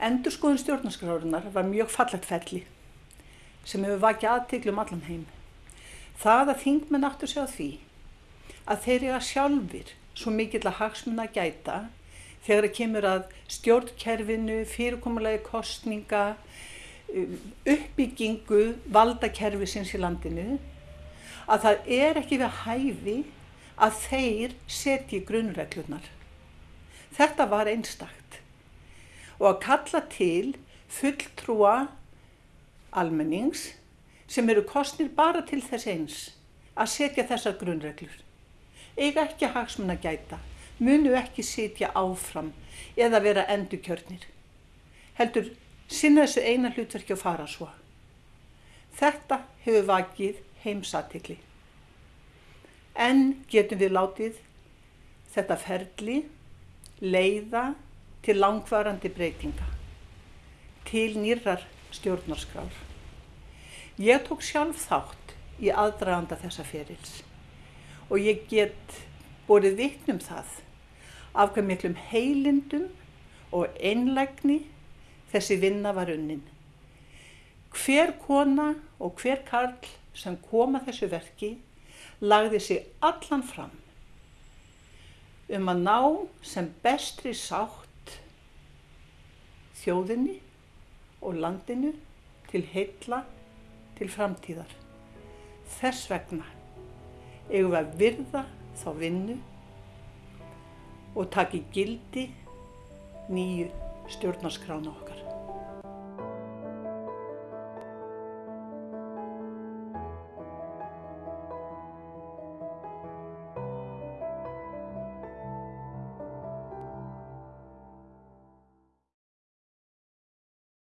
Endurskoðun stjórnarskrárunar var mjög fallegt felli sem hefur vakið aðtiklum allan heim. Það að þingmenn áttu sig á því að þeir eru að sjálfur svo mikill að hagsmunna gæta þegar það kemur að stjórnkerfinu, fyrirkomulegi kostninga, um, uppbyggingu valdakerfi sinns í landinu að það er ekki við hæfi að þeir setji grunnreglunar. Þetta var einstakt og að kalla til fulltrúa almennings sem eru kostnir bara til þess eins að setja þessar grunnreglur. Eiga ekki hagsmun að gæta, munu ekki sitja áfram eða vera endurkjörnir. Heldur sinna þessu eina hlutverki að fara svo. Þetta hefur vakið heimsatikli. En getum við látið þetta ferli leiða til langvarandi breytinga, til nýrar stjórnarskrár. Ég tók sjálf þátt í aðdraganda þessa ferils og ég get borið vittnum það af hvað miklum heilindum og einlægni þessi vinna var unnin. Hver kona og hver karl sem koma þessu verki lagði sig allan fram um að ná sem bestri sátt þjóðinni og landinu til heilla til framtíðar. Þess vegna eigum við að virða þá vinnu og taki gildi nýju stjórnarskrána okkar.